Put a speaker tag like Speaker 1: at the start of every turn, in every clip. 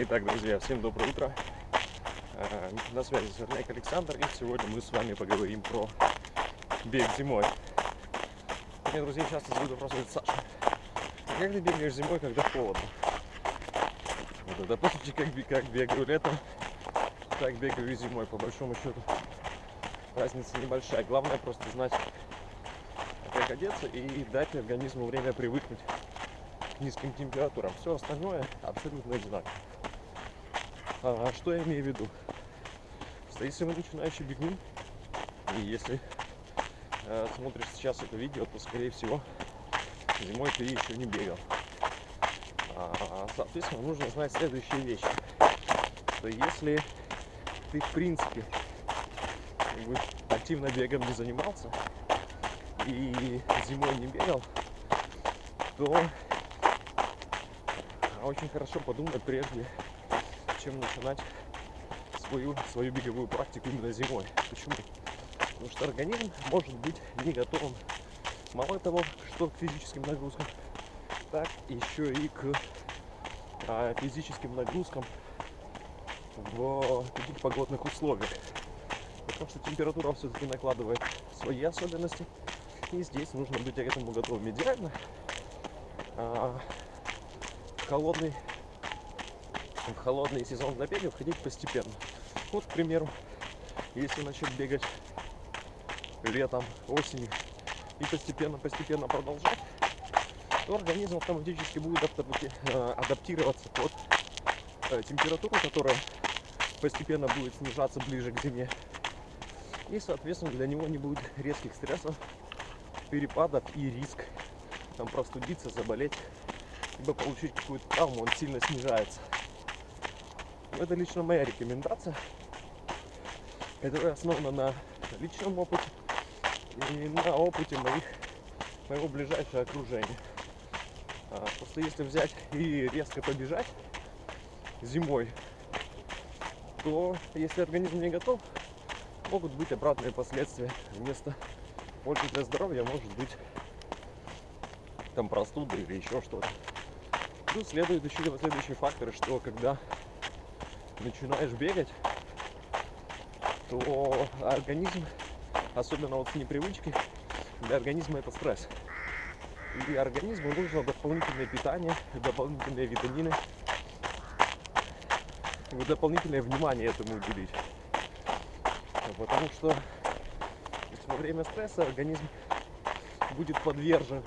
Speaker 1: Итак, друзья, всем доброе утро. Э, На связи Сверняк Александр, и сегодня мы с вами поговорим про бег зимой. Мне, друзья, часто задают вопрос, говорят, Саша, а как ты бегаешь зимой, когда холодно? Вот это сути, как, как бегаю летом, так бегаю и зимой, по большому счету. Разница небольшая. Главное просто знать, как одеться и дать организму время привыкнуть к низким температурам. Все остальное абсолютно одинаково. А, что я имею в виду? Что если вы начинающий бегун, и если э, смотришь сейчас это видео, то скорее всего зимой ты еще не бегал. А, соответственно, нужно знать следующие вещи. Что если ты в принципе как бы, активно бегом не занимался и зимой не бегал, то очень хорошо подумать прежде, чем начинать свою, свою беговую практику именно зимой. Почему? Потому что организм может быть не готовым мало того, что к физическим нагрузкам, так еще и к а, физическим нагрузкам в таких погодных условиях. Потому что температура все-таки накладывает свои особенности. И здесь нужно быть к этому готовым. Идеально а, холодный в холодный сезон забега входить постепенно. Вот, к примеру, если начать бегать летом, осенью и постепенно-постепенно продолжать, то организм автоматически будет э, адаптироваться под э, температуру, которая постепенно будет снижаться ближе к зиме. И, соответственно, для него не будет резких стрессов, перепадов и риск там простудиться, заболеть, либо получить какую-то травму, он сильно снижается. Это лично моя рекомендация, которая основана на личном опыте и на опыте моих, моего ближайшего окружения. А, Просто если взять и резко побежать зимой, то если организм не готов, могут быть обратные последствия. Вместо пользы для здоровья может быть там простуда или еще что-то. Плюс следует учитывать следующие факторы, что когда начинаешь бегать, то организм, особенно вот с непривычки, для организма это стресс. И организму нужно дополнительное питание, дополнительные витамины, и дополнительное внимание этому уделить. Потому что во время стресса организм будет подвержен,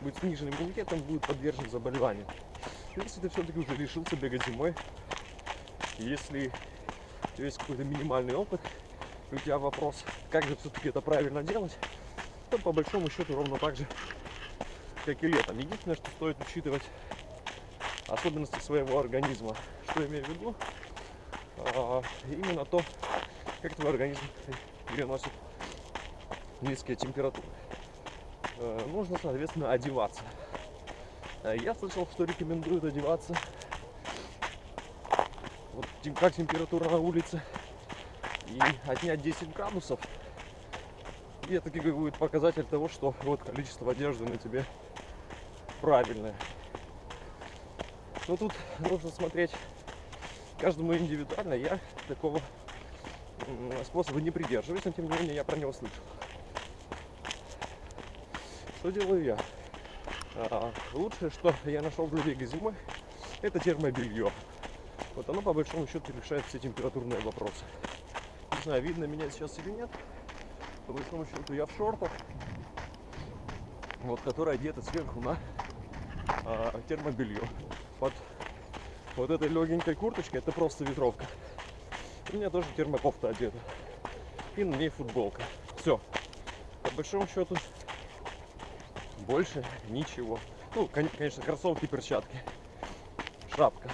Speaker 1: будет снижен иммунитетом, будет подвержен заболеванию. Если ты все-таки уже решился бегать зимой, если у тебя есть какой-то минимальный опыт, у тебя вопрос, как же все-таки это правильно делать, то по большому счету ровно так же, как и летом. Единственное, что стоит учитывать особенности своего организма. Что я имею в виду? А, именно то, как твой организм переносит низкие температуры. Э, Нужно, соответственно, одеваться. Э, Я слышал, что рекомендуют одеваться вот как температура на улице и отнять 10 градусов. И это как будет показатель того, что вот количество одежды на тебе правильное. Но тут нужно смотреть каждому индивидуально. Я такого способа не придерживаюсь, но тем не менее я про него слышал. Что делаю я? А, лучшее, что я нашел для бега зимой, это термобелье. Вот оно по большому счету решает все температурные вопросы. Не знаю, видно меня сейчас или нет. По большому счету я в шортах, вот, которые одеты сверху на а, термобелье. Под вот этой легенькой курточкой это просто ветровка. У меня тоже термокофта одета. И на ней футболка. Все. По большому счету больше ничего. Ну, кон- конечно, кроссовки, перчатки, шапка.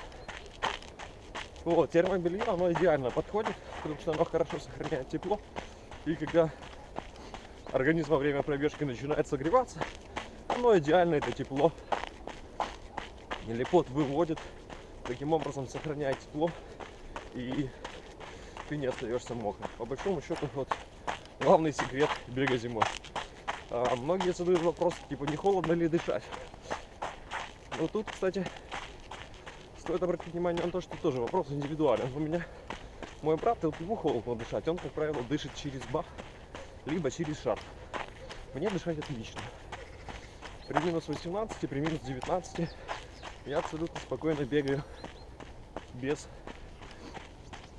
Speaker 1: Вот, термобелье, оно идеально подходит, потому что оно хорошо сохраняет тепло. И когда организм во время пробежки начинает согреваться, оно идеально это тепло или пот выводит, таким образом сохраняет тепло и ты не остаешься мокрым. По большому счету, вот главный секрет бега зимой. А, многие задают вопрос, типа, не холодно ли дышать? Но тут, кстати, стоит обратить внимание на то, что тоже вопрос индивидуален. У меня мой брат, вот ему холодно дышать, он, как правило, дышит через бах, либо через шар. Мне дышать отлично. При минус 18, при минус 19 я абсолютно спокойно бегаю без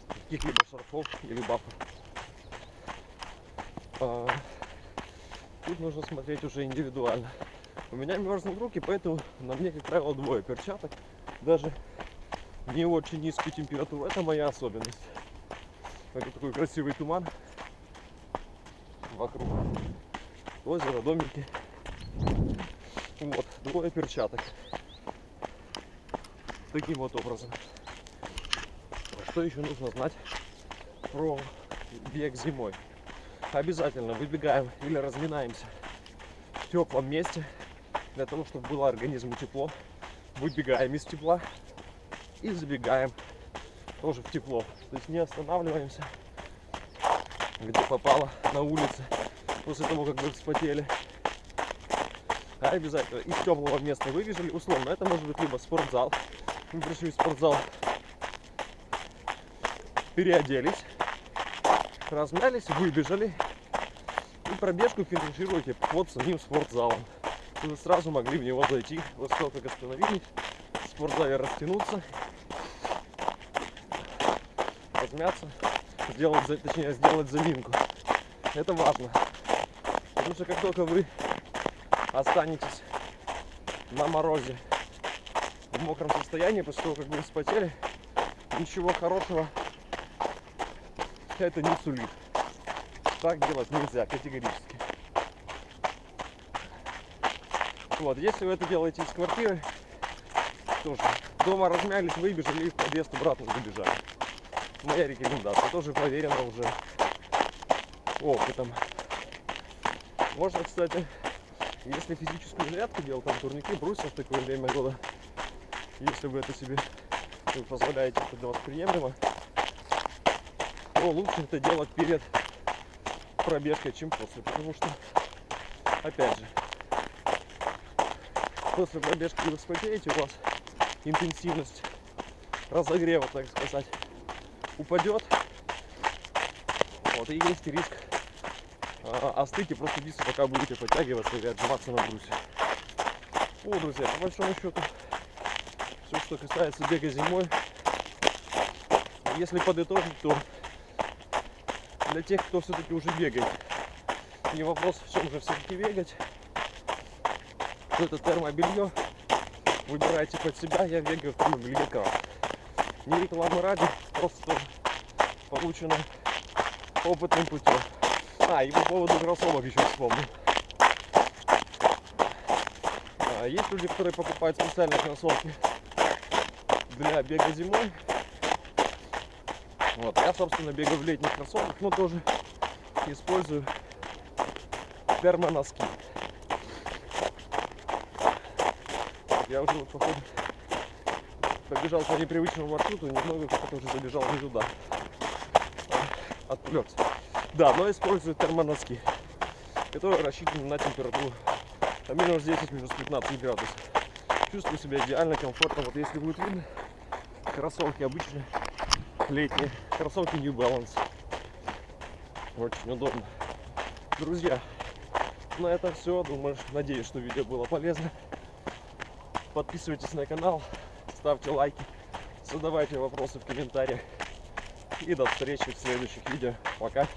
Speaker 1: каких-либо шарфов или бафов. А, тут нужно смотреть уже индивидуально. У меня мерзнут руки, поэтому на мне, как правило, двое перчаток. Даже не очень низкую температуру. Это моя особенность. Это такой красивый туман вокруг. Озеро, домики. Вот, двое перчаток. Таким вот образом. Что еще нужно знать про бег зимой? Обязательно выбегаем или разминаемся в теплом месте, для того, чтобы было организму тепло. Выбегаем из тепла и забегаем тоже в тепло. То есть не останавливаемся, где попало на улице, после того, как вы вспотели. А обязательно из теплого места выбежали, условно, это может быть либо спортзал, мы пришли в спортзал, переоделись, размялись, выбежали. И пробежку финишируете под самим спортзалом. Вы сразу могли в него зайти, вот как остановились, в спортзале растянуться, размяться, сделать, точнее, сделать заминку. Это важно. Потому что как только вы останетесь на морозе в мокром состоянии, после того, как вы вспотели, ничего хорошего это не сулит. Так делать нельзя категорически. Вот, если вы это делаете из квартиры, тоже дома размялись, выбежали и в подъезд обратно забежали. Моя рекомендация, тоже проверена уже. Опытом. Можно, кстати, если физическую зарядку делать, там турники, брусья в такое время года, если вы это себе вы позволяете, это для вас приемлемо, то лучше это делать перед пробежкой, чем после, потому что, опять же, после пробежки вы вспотеете, у вас интенсивность разогрева, так сказать, упадет. Вот, и есть риск а, остыть и просто биться, пока будете подтягиваться или отжиматься на брусе. Вот, друзья, по большому счету, все, что касается бега зимой, если подытожить, то для тех, кто все-таки уже бегает, не вопрос, в чем же все-таки бегать, это термобелье. Выбирайте под себя, я бегаю в термобелье. Не рекламы ради, просто получено опытным путем. А, и по поводу кроссовок еще вспомнил. А, есть люди, которые покупают специальные кроссовки для бега зимой. Вот, я, собственно, бегаю в летних кроссовках, но тоже использую термоноски. Я уже вот, походу, побежал по непривычному маршруту, немного как уже забежал не туда. Отвлекся. Да, но использую термоноски, которые рассчитаны на температуру а минус 10, минус 15 градусов. Чувствую себя идеально, комфортно. Вот если будет видно, кроссовки обычные, летние, кроссовки New Balance. Очень удобно. Друзья, на этом все. Думаю, надеюсь, что видео было полезно. Подписывайтесь на канал, ставьте лайки, задавайте вопросы в комментариях. И до встречи в следующих видео. Пока.